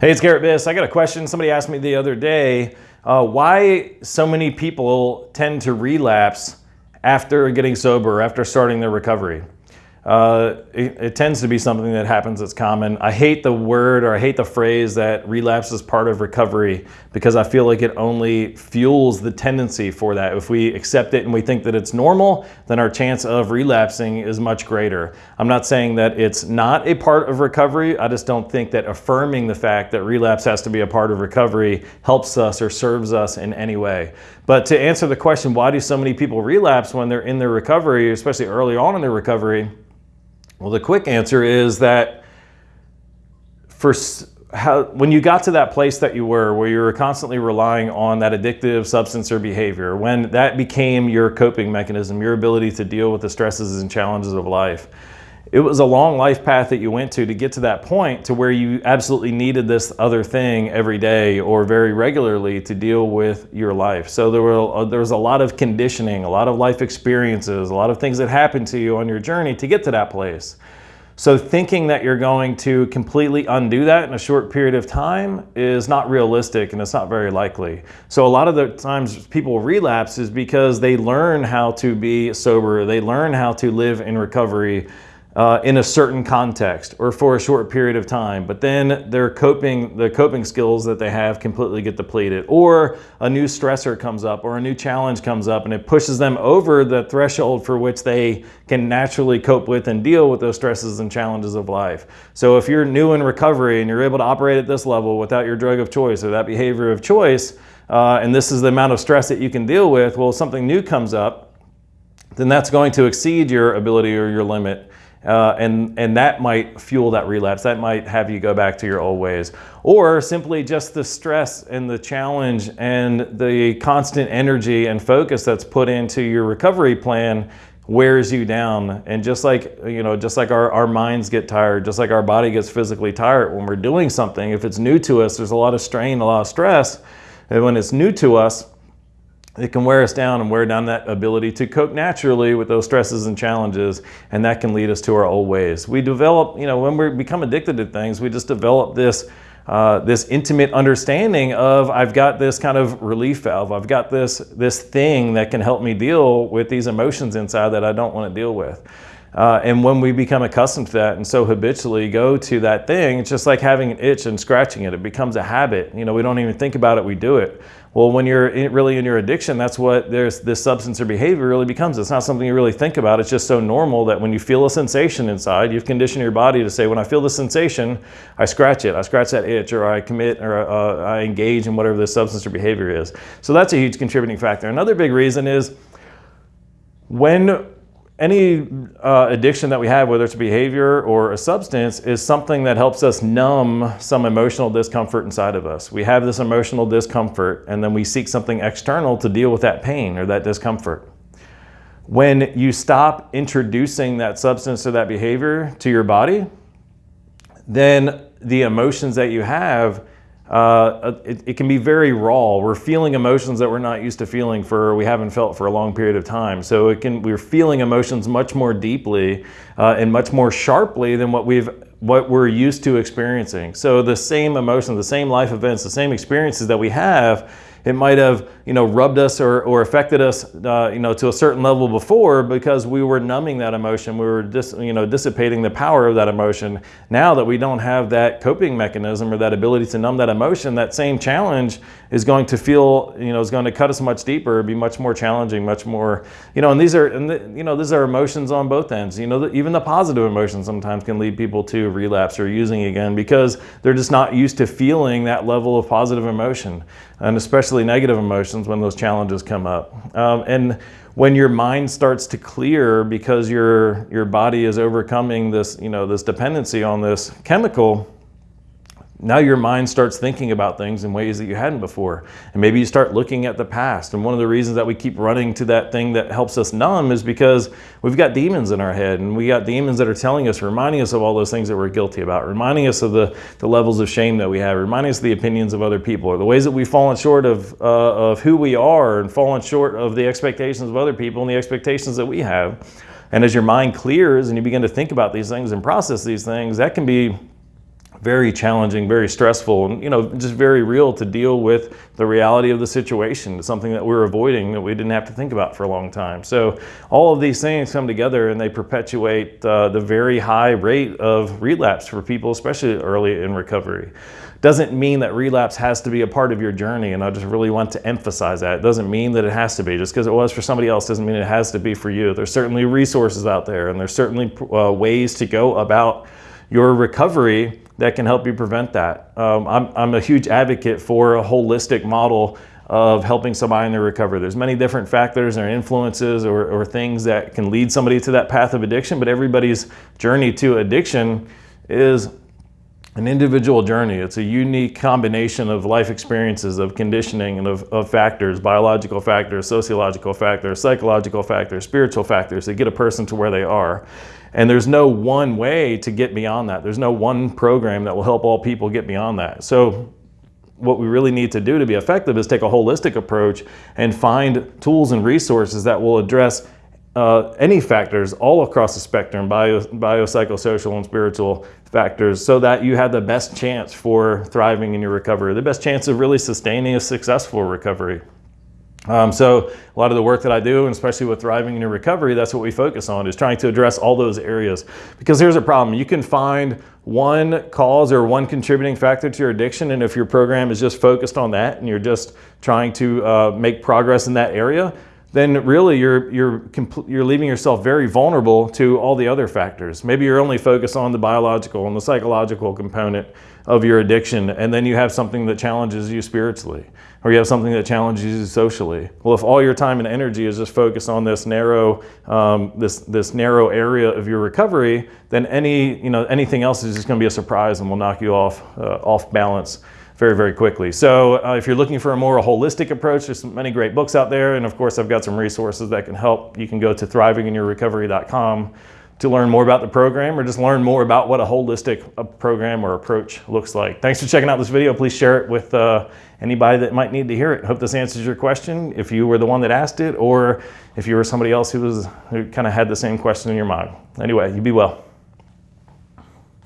Hey, it's Garrett Biss. I got a question. Somebody asked me the other day uh, why so many people tend to relapse after getting sober, after starting their recovery. Uh, it, it, tends to be something that happens that's common. I hate the word or I hate the phrase that relapse is part of recovery because I feel like it only fuels the tendency for that. If we accept it and we think that it's normal, then our chance of relapsing is much greater. I'm not saying that it's not a part of recovery. I just don't think that affirming the fact that relapse has to be a part of recovery helps us or serves us in any way. But to answer the question, why do so many people relapse when they're in their recovery, especially early on in their recovery? Well, the quick answer is that for how, when you got to that place that you were, where you were constantly relying on that addictive substance or behavior, when that became your coping mechanism, your ability to deal with the stresses and challenges of life, it was a long life path that you went to to get to that point to where you absolutely needed this other thing every day or very regularly to deal with your life. So there were uh, there was a lot of conditioning, a lot of life experiences, a lot of things that happened to you on your journey to get to that place. So thinking that you're going to completely undo that in a short period of time is not realistic and it's not very likely. So a lot of the times people relapse is because they learn how to be sober, they learn how to live in recovery, uh, in a certain context or for a short period of time, but then their coping, the coping skills that they have completely get depleted or a new stressor comes up or a new challenge comes up and it pushes them over the threshold for which they can naturally cope with and deal with those stresses and challenges of life. So if you're new in recovery and you're able to operate at this level without your drug of choice or that behavior of choice, uh, and this is the amount of stress that you can deal with, well, something new comes up, then that's going to exceed your ability or your limit uh, and, and that might fuel that relapse. That might have you go back to your old ways. Or simply just the stress and the challenge and the constant energy and focus that's put into your recovery plan wears you down. And just like, you know, just like our, our minds get tired, just like our body gets physically tired when we're doing something, if it's new to us, there's a lot of strain, a lot of stress. And when it's new to us, it can wear us down and wear down that ability to cope naturally with those stresses and challenges and that can lead us to our old ways. We develop, you know, when we become addicted to things, we just develop this uh, this intimate understanding of I've got this kind of relief valve. I've got this this thing that can help me deal with these emotions inside that I don't want to deal with. Uh, and when we become accustomed to that and so habitually go to that thing, it's just like having an itch and scratching it. It becomes a habit. You know, we don't even think about it, we do it. Well, when you're in, really in your addiction, that's what there's this substance or behavior really becomes. It's not something you really think about. It's just so normal that when you feel a sensation inside, you've conditioned your body to say, when I feel the sensation, I scratch it. I scratch that itch or I commit or uh, I engage in whatever this substance or behavior is. So that's a huge contributing factor. Another big reason is when any uh, addiction that we have, whether it's a behavior or a substance, is something that helps us numb some emotional discomfort inside of us. We have this emotional discomfort and then we seek something external to deal with that pain or that discomfort. When you stop introducing that substance or that behavior to your body, then the emotions that you have uh, it, it, can be very raw. We're feeling emotions that we're not used to feeling for, we haven't felt for a long period of time. So it can, we're feeling emotions much more deeply uh, and much more sharply than what we've, what we're used to experiencing. So the same emotions, the same life events, the same experiences that we have it might have, you know, rubbed us or, or affected us, uh, you know, to a certain level before because we were numbing that emotion. We were, dis, you know, dissipating the power of that emotion. Now that we don't have that coping mechanism or that ability to numb that emotion, that same challenge is going to feel, you know, is going to cut us much deeper, be much more challenging, much more, you know, and these are, and the, you know, these are emotions on both ends. You know, the, even the positive emotions sometimes can lead people to relapse or using again because they're just not used to feeling that level of positive emotion and especially negative emotions when those challenges come up. Um, and when your mind starts to clear because your, your body is overcoming this, you know, this dependency on this chemical, now your mind starts thinking about things in ways that you hadn't before. And maybe you start looking at the past. And one of the reasons that we keep running to that thing that helps us numb is because we've got demons in our head and we got demons that are telling us, reminding us of all those things that we're guilty about, reminding us of the, the levels of shame that we have, reminding us of the opinions of other people or the ways that we've fallen short of, uh, of who we are and fallen short of the expectations of other people and the expectations that we have. And as your mind clears and you begin to think about these things and process these things, that can be very challenging, very stressful, and you know, just very real to deal with the reality of the situation. something that we're avoiding that we didn't have to think about for a long time. So all of these things come together and they perpetuate uh, the very high rate of relapse for people, especially early in recovery. Doesn't mean that relapse has to be a part of your journey, and I just really want to emphasize that. It doesn't mean that it has to be. Just because it was for somebody else doesn't mean it has to be for you. There's certainly resources out there, and there's certainly uh, ways to go about your recovery that can help you prevent that. Um, I'm, I'm a huge advocate for a holistic model of helping somebody in their recovery. There's many different factors or influences or, or things that can lead somebody to that path of addiction, but everybody's journey to addiction is an individual journey. It's a unique combination of life experiences, of conditioning, and of, of, factors, biological factors, sociological factors, psychological factors, spiritual factors that get a person to where they are. And there's no one way to get beyond that. There's no one program that will help all people get beyond that. So what we really need to do to be effective is take a holistic approach and find tools and resources that will address uh, any factors all across the spectrum, bio, biopsychosocial and spiritual factors, so that you have the best chance for thriving in your recovery, the best chance of really sustaining a successful recovery. Um, so a lot of the work that I do, and especially with thriving in your recovery, that's what we focus on is trying to address all those areas. Because here's a problem. You can find one cause or one contributing factor to your addiction. And if your program is just focused on that and you're just trying to uh, make progress in that area, then really you're, you're, you're leaving yourself very vulnerable to all the other factors. Maybe you're only focused on the biological and the psychological component of your addiction, and then you have something that challenges you spiritually, or you have something that challenges you socially. Well, if all your time and energy is just focused on this narrow, um, this, this narrow area of your recovery, then any, you know, anything else is just gonna be a surprise and will knock you off, uh, off balance very, very quickly. So uh, if you're looking for a more holistic approach, there's many great books out there. And of course, I've got some resources that can help. You can go to thrivinginyourrecovery.com to learn more about the program or just learn more about what a holistic uh, program or approach looks like. Thanks for checking out this video. Please share it with uh, anybody that might need to hear it. Hope this answers your question if you were the one that asked it or if you were somebody else who was who kind of had the same question in your mind. Anyway, you be well.